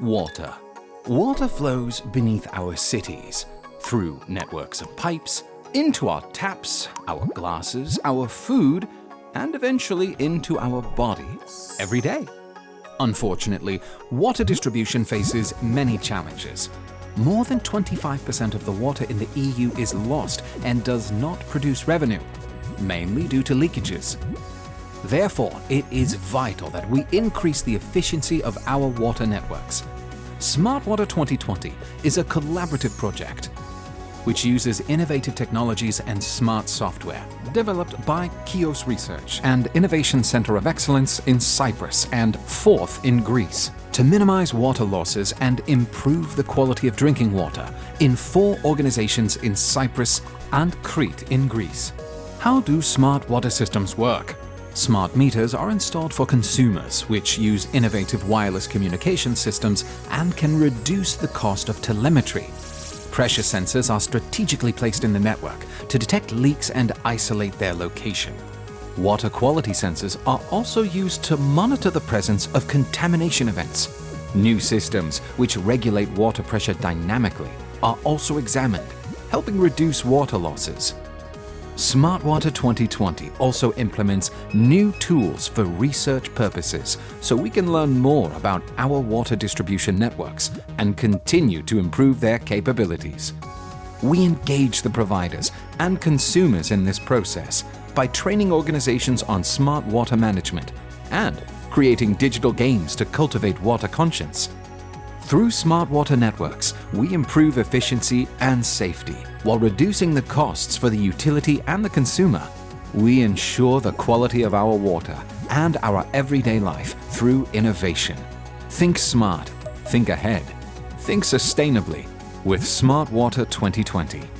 Water. Water flows beneath our cities, through networks of pipes, into our taps, our glasses, our food, and eventually into our body every day. Unfortunately, water distribution faces many challenges. More than 25% of the water in the EU is lost and does not produce revenue, mainly due to leakages. Therefore, it is vital that we increase the efficiency of our water networks. Smart Water 2020 is a collaborative project which uses innovative technologies and smart software developed by Kios Research and Innovation Center of Excellence in Cyprus and Forth in Greece to minimize water losses and improve the quality of drinking water in four organizations in Cyprus and Crete in Greece. How do smart water systems work? Smart meters are installed for consumers, which use innovative wireless communication systems and can reduce the cost of telemetry. Pressure sensors are strategically placed in the network to detect leaks and isolate their location. Water quality sensors are also used to monitor the presence of contamination events. New systems, which regulate water pressure dynamically, are also examined, helping reduce water losses. Smart Water 2020 also implements new tools for research purposes so we can learn more about our water distribution networks and continue to improve their capabilities. We engage the providers and consumers in this process by training organizations on smart water management and creating digital games to cultivate water conscience. Through smart water networks, we improve efficiency and safety while reducing the costs for the utility and the consumer. We ensure the quality of our water and our everyday life through innovation. Think smart, think ahead, think sustainably with Smart Water 2020.